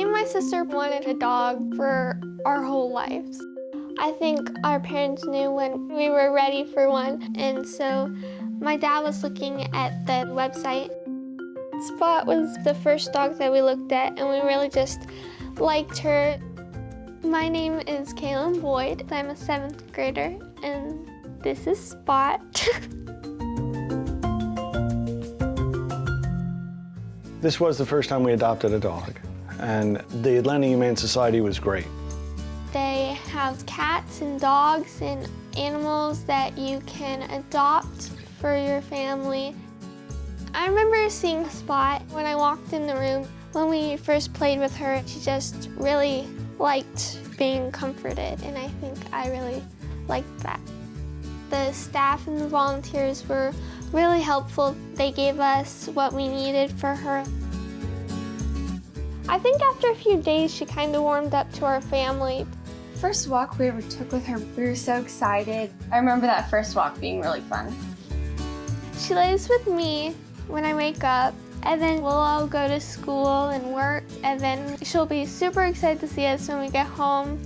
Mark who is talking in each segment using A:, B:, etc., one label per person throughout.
A: Me and my sister wanted a dog for our whole lives. I think our parents knew when we were ready for one, and so my dad was looking at the website. Spot was the first dog that we looked at, and we really just liked her. My name is Kaylin Boyd. I'm a seventh grader, and this is Spot.
B: This was the first time we adopted a dog, and the Atlanta Humane Society was great.
A: They have cats and dogs and animals that you can adopt for your family. I remember seeing Spot when I walked in the room. When we first played with her, she just really liked being comforted, and I think I really liked that. The staff and the volunteers were really helpful. They gave us what we needed for her. I think after a few days, she kind of warmed up to our family.
C: First walk we ever took with her, we were so excited. I remember that first walk being really fun.
A: She lays with me when I wake up, and then we'll all go to school and work, and then she'll be super excited to see us when we get home.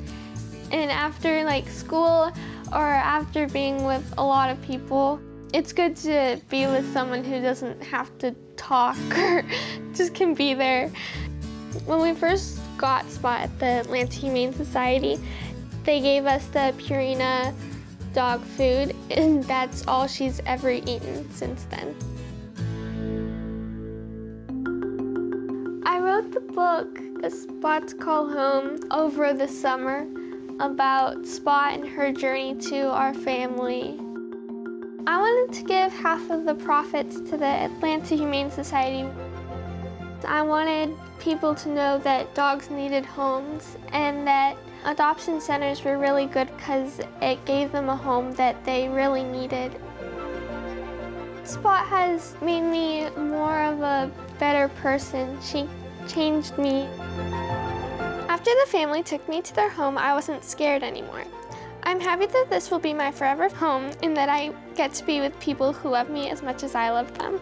A: And after like school or after being with a lot of people, it's good to be with someone who doesn't have to talk or just can be there. When we first got Spot at the Atlanta Humane Society, they gave us the Purina dog food, and that's all she's ever eaten since then. I wrote the book, A Spot to Call Home, over the summer about Spot and her journey to our family. I wanted to give half of the profits to the Atlanta Humane Society. I wanted people to know that dogs needed homes and that adoption centers were really good because it gave them a home that they really needed. Spot has made me more of a better person. She changed me. After the family took me to their home, I wasn't scared anymore. I'm happy that this will be my forever home and that I get to be with people who love me as much as I love them.